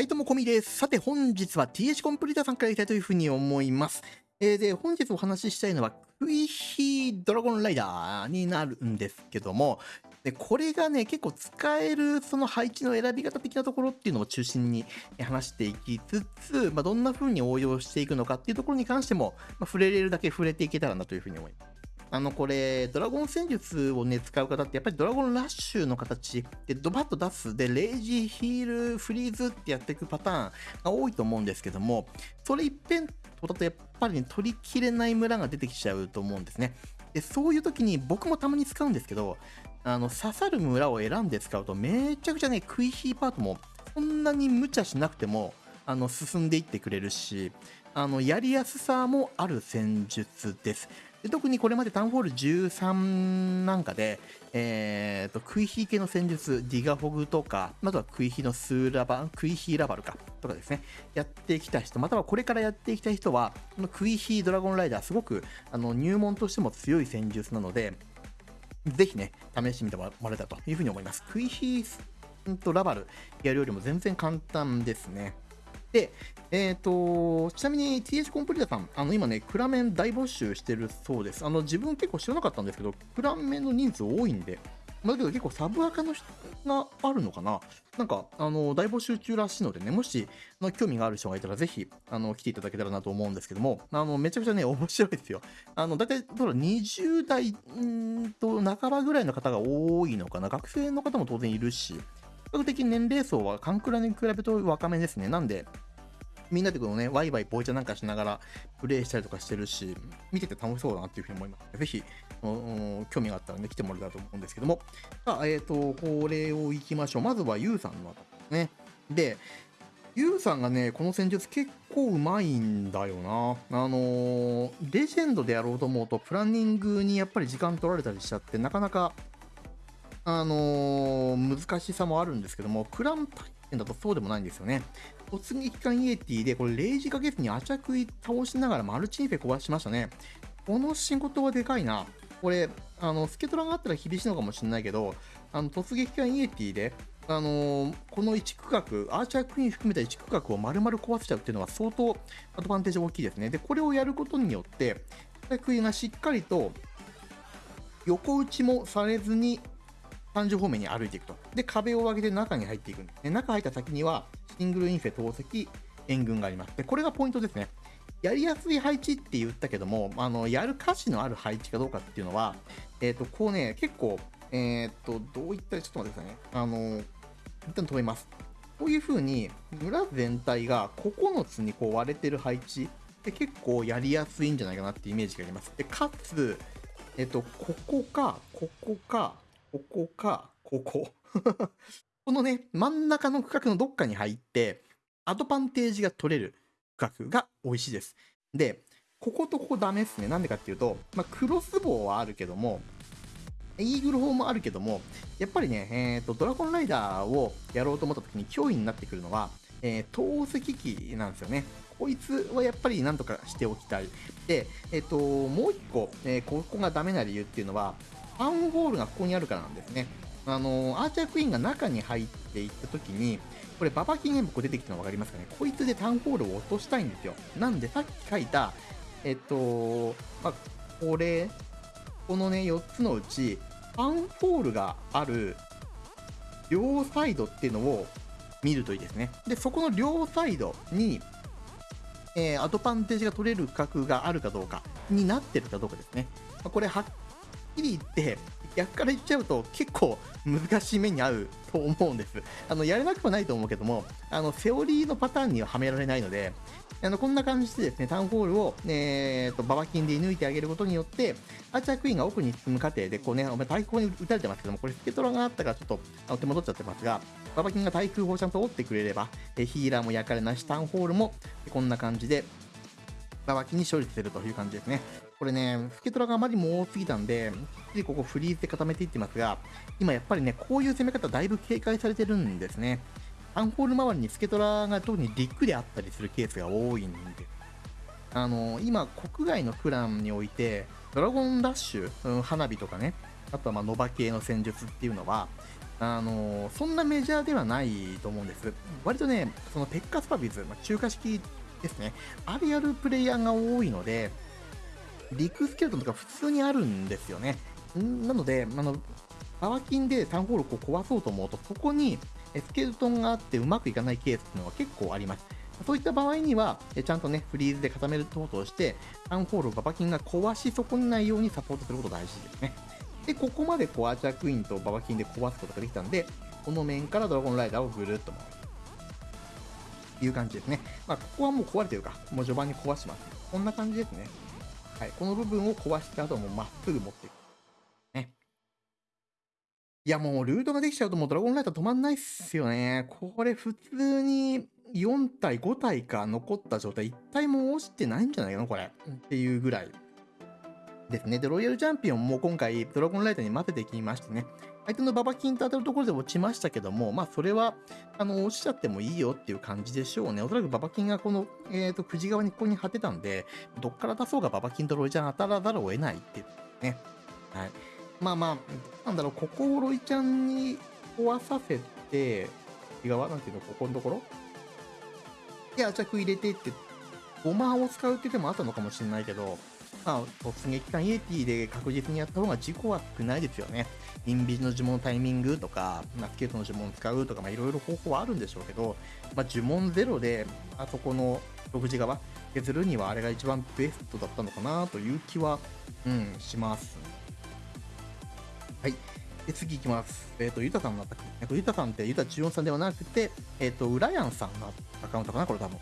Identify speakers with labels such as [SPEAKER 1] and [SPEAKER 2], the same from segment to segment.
[SPEAKER 1] はい、どうも、こみです。さて、本日は TH コンプリーターさんからいきたいというふうに思います。えー、で、本日お話ししたいのは、クイヒードラゴンライダーになるんですけども、でこれがね、結構使えるその配置の選び方的なところっていうのを中心に話していきつつ、まあ、どんな風に応用していくのかっていうところに関しても、まあ、触れれるだけ触れていけたらなというふうに思います。あの、これ、ドラゴン戦術をね、使う方って、やっぱりドラゴンラッシュの形でドバッと出す、で、レイジー、ヒール、フリーズってやっていくパターンが多いと思うんですけども、それ一辺とだとやっぱりね、取りきれない村が出てきちゃうと思うんですね。で、そういう時に僕もたまに使うんですけど、あの、刺さる村を選んで使うと、めちゃくちゃね、クイヒーパートも、そんなに無茶しなくても、あの、進んでいってくれるし、あの、やりやすさもある戦術です。で特にこれまでタウンホール13なんかで、えーと、クイヒー系の戦術、ディガフォグとか、あとはクイヒのスーラバ、クイヒーラバルか、とかですね、やってきた人、またはこれからやっていきたい人は、このクイヒードラゴンライダー、すごくあの入門としても強い戦術なので、ぜひね、試してみてもらえたというふうに思います。クイヒーとラバルやるよりも全然簡単ですね。で、えっ、ー、と、ちなみに TH コンプリータさん、あの今ね、クラメン大募集してるそうです。あの自分結構知らなかったんですけど、クラメンの人数多いんで、まあ、だけど結構サブアカの人があるのかななんか、あの、大募集中らしいのでね、もし、の興味がある人がいたら、ぜひ、来ていただけたらなと思うんですけども、あの、めちゃくちゃね、面白いですよ。あの、だいたい、どう20代んと半ばぐらいの方が多いのかな学生の方も当然いるし、較的年齢層はカンクラに比べると若めですね。なんで、みんなでこのね、ワイワイボイチャなんかしながらプレイしたりとかしてるし、見てて楽しそうだなっていうふうに思います。ぜひ、興味があったらね、来てもらえたらと思うんですけども。さあ、えっ、ー、と、これをいきましょう。まずはユウさんのですね。で、ユウさんがね、この戦術結構うまいんだよな。あの、レジェンドでやろうと思うと、プランニングにやっぱり時間取られたりしちゃって、なかなか、あのー、難しさもあるんですけども、クラン対戦だとそうでもないんですよね。突撃艦イエティで、これレイジかけずにアチャクイ倒しながらマルチインフェ壊しましたね。この仕事はでかいな。これ、あの、スケトラがあったら厳しいのかもしれないけど、あの、突撃艦イエティで、あのー、この1区画、アーチャークイーン含めた1区画を丸々壊しちゃうっていうのは相当アドバンテージ大きいですね。で、これをやることによって、アーチャークイーンがしっかりと横打ちもされずに30方面に歩いていくと。で、壁を上げて中に入っていくんで。中入った先には、シングルインフェ投石、援軍があります。で、これがポイントですね。やりやすい配置って言ったけども、あの、やる価値のある配置かどうかっていうのは、えっ、ー、と、こうね、結構、えっ、ー、と、どういった、ちょっと待ってくださいね。あの、一旦止めます。こういう風に、村全体が9つにこう割れてる配置って結構やりやすいんじゃないかなってイメージがあります。で、かつ、えっ、ー、と、ここか、ここか、ここか、ここ。このね、真ん中の区画のどっかに入って、アドバンテージが取れる区画が美味しいです。で、こことここダメですね。なんでかっていうと、まあ、クロスボウはあるけども、イーグル砲もあるけども、やっぱりね、え、ー、と、ドラゴンライダーをやろうと思った時に脅威になってくるのは、えー、投石機なんですよね。こいつはやっぱりなんとかしておきたい。で、えっ、ー、と、もう一個、えー、ここがダメな理由っていうのは、タウンホールがここにあるからなんですね。あのアーチャークイーンが中に入っていった時に、これババキンゲームこ出てきたの分かりますかね？こいつでタウンホールを落としたいんですよ。なんでさっき書いた、えっと、まあ、これ、このね、4つのうち、タウンホールがある両サイドっていうのを見るといいですね。で、そこの両サイドに、えー、アドバンテージが取れる角があるかどうかになってるかどうかですね。これはきり言って、逆から言っちゃうと結構難しい目に遭うと思うんです。あの、やれなくはないと思うけども、あの、セオリーのパターンにははめられないので、あの、こんな感じでですね、タウンホールを、えー、と、ババキンで射抜いてあげることによって、アーチャークイーンが奥に進む過程で、こうね、お前対空に撃たれてますけども、これスケトラがあったからちょっとあの手戻っちゃってますが、ババキンが対空砲ちゃんと折ってくれれば、えヒーラーも焼かれなし、タウンホールもこんな感じで、ババキンに処理するという感じですね。これね、スケトラがあまりにも多すぎたんで、きっちりここフリーズで固めていってますが、今やっぱりね、こういう攻め方だいぶ警戒されてるんですね。アンホール周りにスケトラが特にリックであったりするケースが多いんで、あの、今、国外のクランにおいて、ドラゴンダッシュ、うん、花火とかね、あとはまノバ系の戦術っていうのは、あのそんなメジャーではないと思うんです。割とね、そのペッカスパビズ、まあ、中華式ですね、あれやるプレイヤーが多いので、リクスケルトンとか普通にあるんですよね。なので、あの、パワキンでタウンホールを壊そうと思うと、そこにスケルトンがあってうまくいかないケースっていうのが結構あります。そういった場合には、ちゃんとね、フリーズで固めることをして、タウンホールをババキンが壊し損ねないようにサポートすることが大事ですね。で、ここまでこうアーチャークイーンとババキンで壊すことができたんで、この面からドラゴンライダーをぐるっと回る。いう感じですね。まあ、ここはもう壊れてるか。もう序盤に壊します。こんな感じですね。はい。この部分を壊した後もまっすぐ持っていく。ね。いや、もうルートができちゃうともうドラゴンライター止まんないっすよね。これ普通に4体、5体か残った状態、1体も落ちてないんじゃないの、これ。っていうぐらいですね。で、ロイヤルチャンピオンも今回、ドラゴンライターに混ぜてきましてね、相手のババキンと当たるところで落ちましたけども、まあ、それは、あの、落ちちゃってもいいよっていう感じでしょうね。おそらくババキンがこの、えっ、ー、と、久慈側にここに張ってたんで、どっから出そうがババキンとロイちゃん当たらざるを得ないっていうね。はい。まあまあ、なんだろう、ここをロイちゃんに壊させて、側なんていうの、ここのところ？で、ア着入れてって、ゴマを使うって手もあったのかもしれないけど、まあ、突撃艦イエティで確実にやった方が事故は少ないですよね。インビジの呪文のタイミングとか、まあ、スケートの呪文を使うとか、まあ、いろいろ方法はあるんでしょうけど、まあ、呪文ゼロで、あそこの独自側削るにはあれが一番ベストだったのかなという気は、うん、します。はい。で、次行きます。えっ、ー、と、ゆたさんのアタック。えっ、と、ゆたさんってゆた14さんではなくて、えっ、ー、と、ウラヤンさんのアカウントかなこれ多分。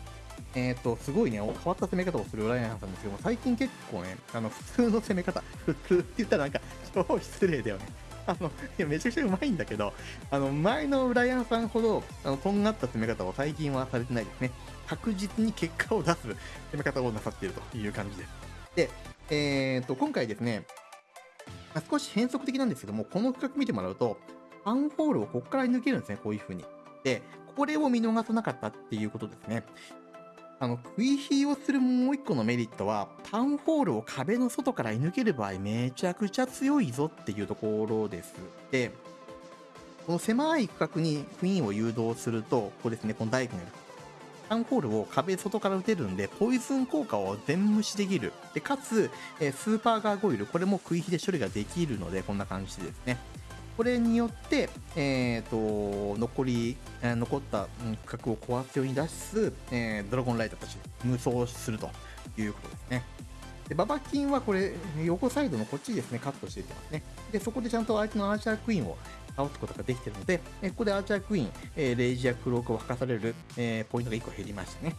[SPEAKER 1] えっ、ー、と、すごいね、変わった攻め方をするウライアンさんですけども、最近結構ね、あの、普通の攻め方、普通って言ったらなんか、超失礼だよね。あの、いや、めちゃくちゃうまいんだけど、あの、前のウライアンさんほど、あの、とんがった攻め方を最近はされてないですね。確実に結果を出す攻め方をなさっているという感じです。で、えっ、ー、と、今回ですね、少し変則的なんですけども、この企画見てもらうと、アンホールをここから抜けるんですね、こういう風に。で、これを見逃さなかったっていうことですね。あの、食い火をするもう一個のメリットは、タウンホールを壁の外から射抜ける場合、めちゃくちゃ強いぞっていうところです。で、この狭い区画にクイーンを誘導すると、ここですね、この大工のタウンホールを壁外から撃てるんで、ポイズン効果を全無視できる。で、かつ、えスーパーガーゴイル、これも食い火で処理ができるので、こんな感じですね。これによって、えーと、残り、えー、残った区画を壊すように出す、えー、ドラゴンライダーたち無双するということですね。でババキンはこれ、横サイドのこっちですね、カットしていってますね。で、そこでちゃんと相手のアーチャークイーンを倒すことができているので、えここでアーチャークイーン、えレイジやクロークを吐かされる、えポイントが1個減りましたね。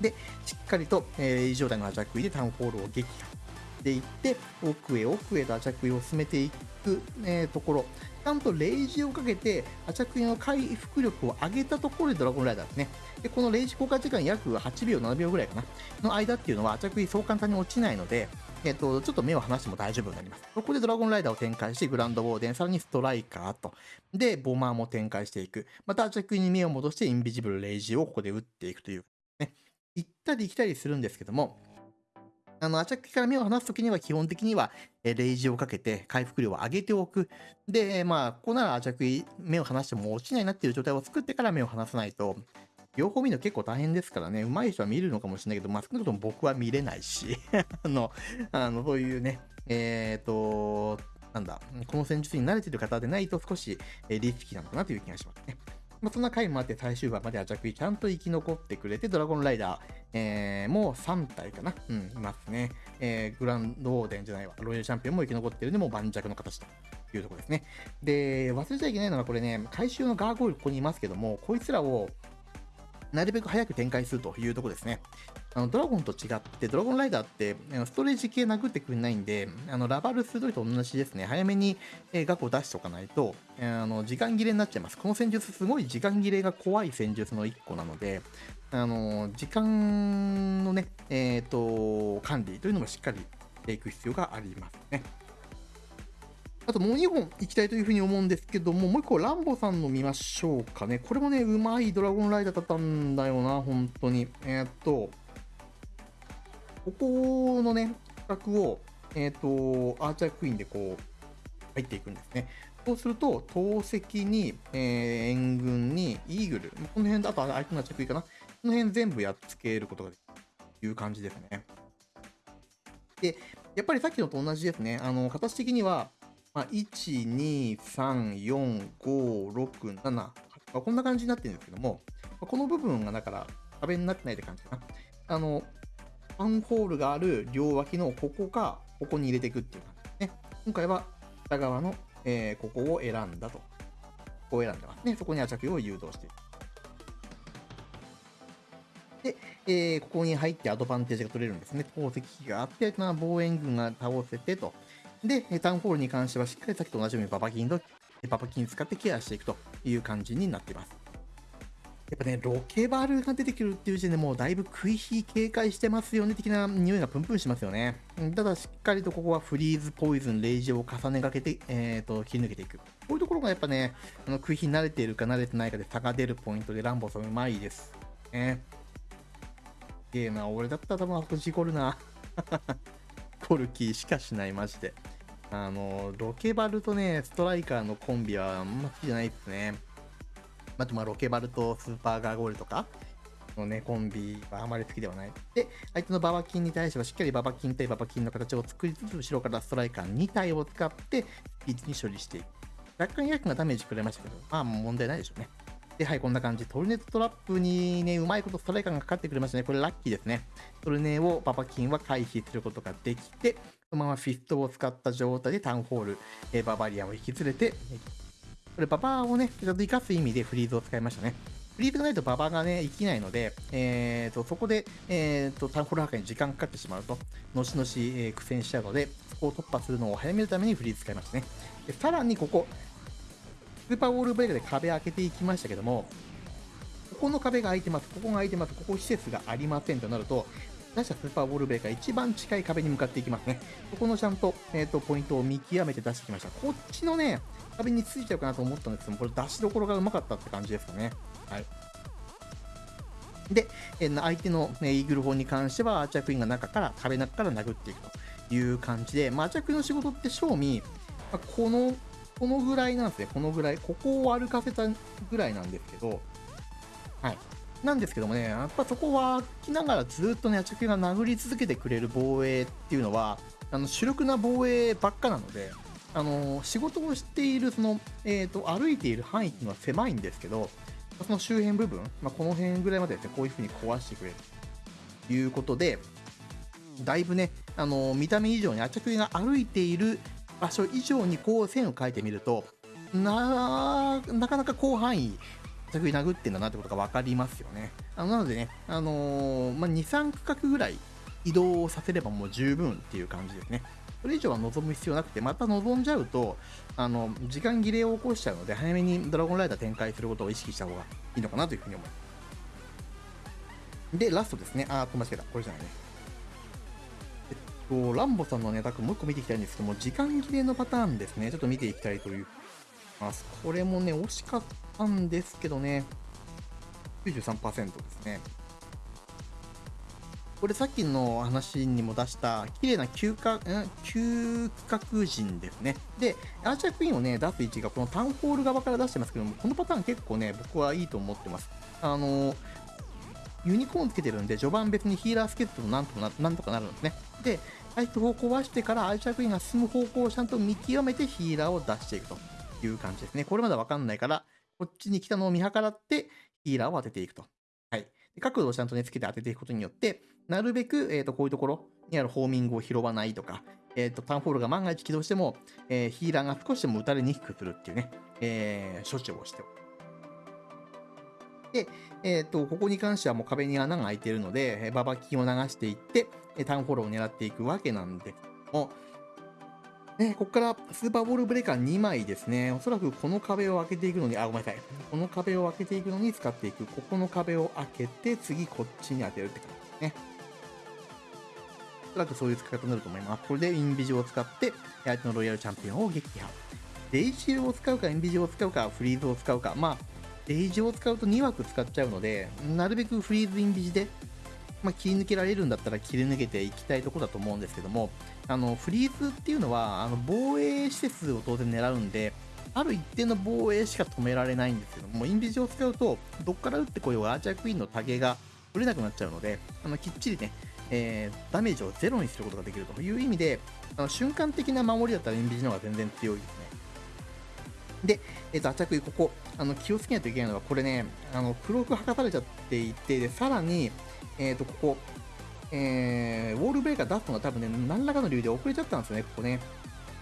[SPEAKER 1] で、しっかりと、えレイジ状態のアーチャークイーンでタウンホールを撃破ていって、奥へ奥へとアチャクイを進めていく、えー、ところ、ちゃんとレイジをかけて、アチャクイの回復力を上げたところでドラゴンライダーですね。で、このレイジ効果時間約8秒、7秒ぐらいかな、の間っていうのは、アチャクイそう簡単に落ちないので、えっ、と、ちょっと目を離しても大丈夫になります。ここでドラゴンライダーを展開して、グランドウォーデン、さらにストライカーと。で、ボマーも展開していく。また、アチャクイに目を戻して、インビジブルレイジをここで打っていくという。ね。行ったり来たりするんですけども、あの、アチャクから目を離すときには基本的には、えレイジをかけて回復量を上げておく。で、まあ、ここならアチャク目を離しても落ちないなっていう状態を作ってから目を離さないと、両方見るの結構大変ですからね、上手い人は見るのかもしれないけど、まあ、少なくとも僕は見れないし、あの、あの、そういうね、えっ、ー、と、なんだ、この戦術に慣れてる方でないと少しえリスキーなのかなという気がしますね。まあ、そんな回もあって最終話までアチャクイちゃんと生き残ってくれて、ドラゴンライダー、えー、もう3体かなうん、いますね。えー、グランドオーデンじゃないわ。ロイヤルチャンピオンも生き残ってるんで、もう盤石の形というとこですね。で、忘れちゃいけないのがこれね、回収のガーゴイルここにいますけども、こいつらをなるべく早く展開するというとこですね。あのドラゴンと違って、ドラゴンライダーってストレージ系殴ってくれないんで、あのラバル鋭いと同じですね。早めに額を出しておかないと、あの時間切れになっちゃいます。この戦術、すごい時間切れが怖い戦術の1個なので、あの時間のね、えっ、ー、と、管理というのもしっかりしていく必要がありますね。あともう2本行きたいというふうに思うんですけども、もう1個ランボさんの見ましょうかね。これもね、うまいドラゴンライダーだったんだよな、本当に。えー、っと、ここのね、企画を、えー、っと、アーチャークイーンでこう、入っていくんですね。そうすると、投石に、えー、援軍に、イーグル、この辺だと相手の着衣かな。この辺全部やっつけることができるという感じですね。で、やっぱりさっきのと同じですね。あの、形的には、まあ、1、2、3、4、5、6、7、まあ、こんな感じになってるんですけども、この部分がだから壁になってないって感じかな。あの、マンホールがある両脇のここか、ここに入れていくっていう感じですね。今回は北側の、えー、ここを選んだと。ここを選んでますね。そこにア着用を誘導している。で、えー、ここに入ってアドバンテージが取れるんですね。宝石機があって、まあ、防衛軍が倒せてと。で、タウンホールに関してはしっかりさっきと同じようにババキンと、ババキン使ってケアしていくという感じになっています。やっぱね、ロケバルが出てくるっていう時点でもうだいぶ食い火警戒してますよね的な匂いがプンプンしますよね。ただしっかりとここはフリーズ、ポイズン、レイジを重ねがけて、えーと、切り抜けていく。こういうところがやっぱね、あの食い火慣れているか慣れてないかで差が出るポイントでランボさんうまいです。ね。ゲーな、俺だったら多分あそこ事故るな。コルキーしかしない、マジで。あの、ロケバルとね、ストライカーのコンビはあんま好きじゃないですね。あと、まあ、ロケバルとスーパーガーゴールとかのね、コンビはあまり好きではない。で、相手のババキンに対してはしっかりババキン対ババキンの形を作りつつ、後ろからストライカー2体を使って、スピーチに処理していく。若干ヤクがダメージくれましたけど、まあ問題ないでしょうね。で、はい、こんな感じ。トルネットトラップにね、うまいことストライカーがかかってくれましたね。これラッキーですね。トルネをババキンは回避することができて、そのままフィストを使った状態でタウンホール、えー、ババリアンを引き連れて、これババをね、ちょっと生かす意味でフリーズを使いましたね。フリーズがないとババがね、生きないので、えーと、そこで、えーと、タウンホール破壊に時間かかってしまうと、後々、えー、苦戦しちゃうので、そこを突破するのを早めるためにフリーズ使いましたね。でさらにここ、スーパーウォールブレイクで壁開けていきましたけども、ここの壁が開いてます、ここが開いてます、ここ施設がありませんとなると、出したスーパーウォールブレイカー一番近い壁に向かっていきますね。ここのちゃんと、えっ、ー、と、ポイントを見極めて出してきました。こっちのね、壁についちゃうかなと思ったんですけども、これ出しどころがうまかったって感じですかね。はい。で、えー、相手の、ね、イーグル砲に関しては、アーチャークイーンが中から、壁中から殴っていくという感じで、まあ、アーチャークイーンの仕事って正味、まあ、この、このぐらいなんですね。このぐらい。ここを歩かせたぐらいなんですけど、はい。なんですけどもね、やっぱそこは来ながらずっとね、アチャクが殴り続けてくれる防衛っていうのは、あの主力な防衛ばっかなので、あの仕事をしているその、えーと、歩いている範囲っていうのは狭いんですけど、その周辺部分、まあ、この辺ぐらいまででね、こういう風に壊してくれるということで、だいぶね、あの見た目以上にアチャクが歩いている場所以上にこう線を描いてみると、ななかなか広範囲着に殴ってんだなってことが分かりますよね。あのなのでね、あのー、まあ、2、3区画ぐらい移動させればもう十分っていう感じですね。それ以上は望む必要なくて、また望んじゃうと、あの、時間切れを起こしちゃうので、早めにドラゴンライダー展開することを意識した方がいいのかなというふうに思います。で、ラストですね。あー、間違えた。これじゃないね。えっと、ランボさんのネタくもう一個見ていきたいんですけども、時間切れのパターンですね。ちょっと見ていきたいというます。これもね、惜しかったんですけどね、93%ですね。これさっきの話にも出した綺麗な嗅覚、嗅覚人ですね。で、アーチャークイーンをね、出す位置がこのタウンホール側から出してますけども、このパターン結構ね、僕はいいと思ってます。あの、ユニコーンつけてるんで、序盤別にヒーラースケットとなんとかななんとかなるんですね。で、回復を壊してからアーチャークイーンが進む方向をちゃんと見極めてヒーラーを出していくと。いう感じですね。これまだわかんないから、こっちに来たのを見計らって、ヒーラーを当てていくと。はい。角度をちゃんとね、つけて当てていくことによって、なるべく、えっ、ー、と、こういうところにあるホーミングを拾わないとか、えっ、ー、と、タウンホールが万が一起動しても、えー、ヒーラーが少しでも打たれにくくするっていうね、え、処置をしておく。で、えっ、と、ここに関してはもう壁に穴が開いているので、ババキンを流していって、タウンホーを狙っていくわけなんですけども、ね、ここからスーパーボールブレーカー2枚ですね。おそらくこの壁を開けていくのに、あ、ごめんなさい。この壁を開けていくのに使っていく。ここの壁を開けて、次こっちに当てるって感じですね。おそらくそういう使い方になると思います。これでインビジを使って、相手のロイヤルチャンピオンを撃破。デイジーを使うか、インビジを使うか、フリーズを使うか。まあ、デイジーを使うと2枠使っちゃうので、なるべくフリーズインビジで、まあ、切り抜けられるんだったら切り抜けていきたいところだと思うんですけども、あの、フリーズっていうのは、あの、防衛施設を当然狙うんで、ある一定の防衛しか止められないんですけども、インビジを使うと、どっから撃ってこようアーチャークイーンのタゲが取れなくなっちゃうので、あの、きっちりね、えー、ダメージをゼロにすることができるという意味で、あの瞬間的な守りだったらインビジの方が全然強いですね。で、えっ、ー、と、アチャクイ、ここ、あの、気をつけないといけないのは、これね、あの、黒く剥がされちゃっていて、で、さらに、えっ、ー、と、ここ、えー、ウォールブレーカー出すのが多分ね、何らかの理由で遅れちゃったんですよね、ここね。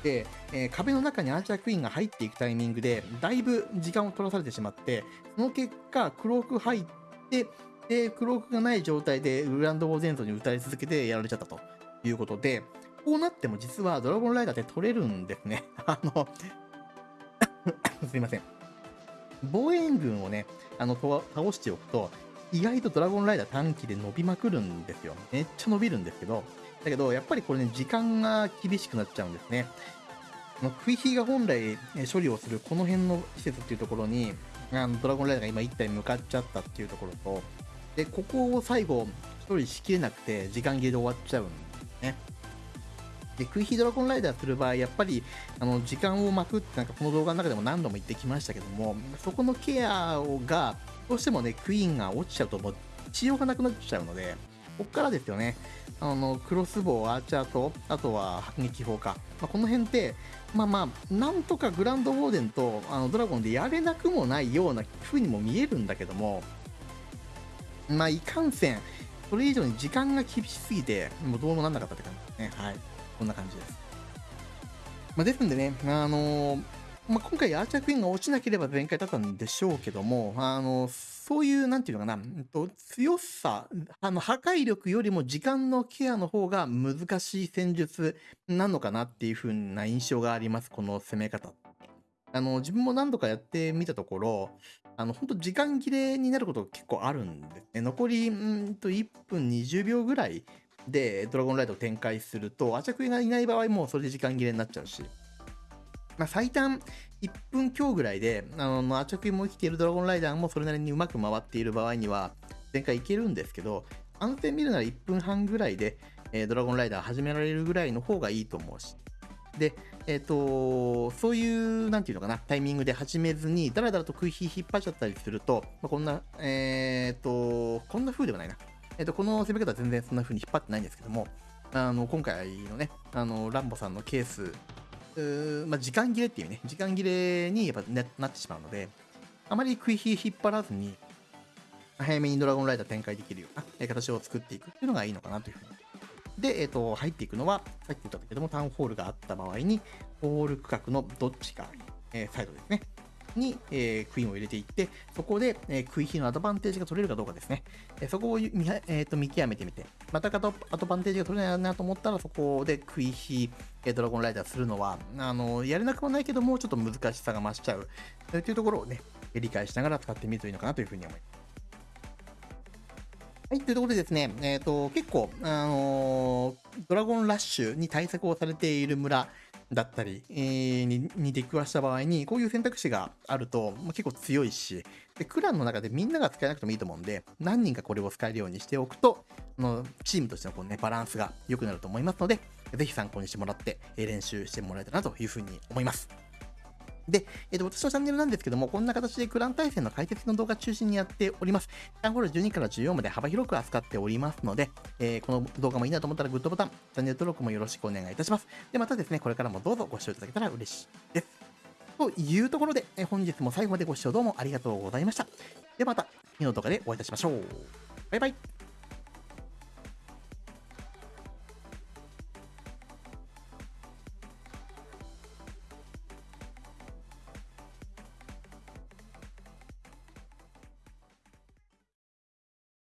[SPEAKER 1] で、えー、壁の中にアーチャークイーンが入っていくタイミングで、だいぶ時間を取らされてしまって、その結果、クローク入って、で、クロークがない状態でグランドウォーゼントに打たれ続けてやられちゃったということで、こうなっても実はドラゴンライダーって取れるんですね。あの すいません。防衛軍をね、あの、倒しておくと、意外とドラゴンライダー短期で伸びまくるんですよ。めっちゃ伸びるんですけど、だけど、やっぱりこれね、時間が厳しくなっちゃうんですね。のクイヒーが本来処理をするこの辺の施設っていうところに、あのドラゴンライダーが今1体向かっちゃったっていうところと、で、ここを最後処理しきれなくて時間切れで終わっちゃうんですね。で、クイヒードラゴンライダーする場合、やっぱり、あの、時間を巻くってなんかこの動画の中でも何度も言ってきましたけども、そこのケアが、どうしてもね、クイーンが落ちちゃうともう、治療がなくなっちゃうので、こっからですよね。あの、クロスボウ、アーチャーと、あとは迫撃砲か。まあ、この辺って、まあまあ、なんとかグランドウォーデンとあのドラゴンでやれなくもないような風にも見えるんだけども、まあ、いかんせん、それ以上に時間が厳しすぎて、もうどうもなんなかったって感じですね。はい。こんな感じです。まあ、ですんでね、あのー、まあ、今回アーチャークイーンが落ちなければ全開だったんでしょうけども、あのそういう、なんていうのかな、強さ、あの破壊力よりも時間のケアの方が難しい戦術なのかなっていう風な印象があります、この攻め方。あの、自分も何度かやってみたところ、あの、本当時間切れになることが結構あるんですね。残り、うんと1分20秒ぐらいでドラゴンライドを展開すると、アーチャクイーンがいない場合もそれで時間切れになっちゃうし、まあ、最短1分強ぐらいで、あの、アチャクイも生きているドラゴンライダーもそれなりにうまく回っている場合には、全開いけるんですけど、安定見るなら1分半ぐらいで、えー、ドラゴンライダー始められるぐらいの方がいいと思うし、で、えっ、ー、と、そういう、なんていうのかな、タイミングで始めずに、だらだらと食い火引っ張っちゃったりすると、まあ、こんな、えっ、ー、と、こんな風ではないな。えっ、と、この攻め方は全然そんな風に引っ張ってないんですけども、あの、今回のね、あの、ランボさんのケース、まあ、時間切れっていうね、時間切れにやっぱ、ね、なってしまうので、あまり食い火引っ張らずに、早めにドラゴンライダー展開できるような形を作っていくっていうのがいいのかなというふうにで、えっ、ー、と、入っていくのは、さっき言ったけども、タウンホールがあった場合に、ホール区画のどっちか、えー、サイドですね。に、えー、クイーンを入れていって、そこで、えー、クイヒのアドバンテージが取れるかどうかですね。えー、そこを見,、えーと、見極めてみて、またアドバンテージが取れないなと思ったら、そこでクイヒ、えー、ドラゴンライダーするのは、あのやれなくもないけども、ちょっと難しさが増しちゃう、というところをね、理解しながら使ってみるといいのかなというふうに思います。はい、というところでですね、えっ、ー、と、結構、あのー、ドラゴンラッシュに対策をされている村だったり、えー、にに出くわした場合に、こういう選択肢があると、まあ、結構強いし、で、クランの中でみんなが使えなくてもいいと思うんで、何人かこれを使えるようにしておくと、のチームとしてのこう、ね、バランスが良くなると思いますので、ぜひ参考にしてもらって、練習してもらえたらなというふうに思います。で、えっ、ー、と、私のチャンネルなんですけども、こんな形でクラン対戦の解説の動画中心にやっております。タンホール12から14まで幅広く扱っておりますので、えー、この動画もいいなと思ったらグッドボタン、チャンネル登録もよろしくお願いいたします。で、またですね、これからもどうぞご視聴いただけたら嬉しいです。というところで、え本日も最後までご視聴どうもありがとうございました。ではまた次の動画でお会いいたしましょう。バイバイ。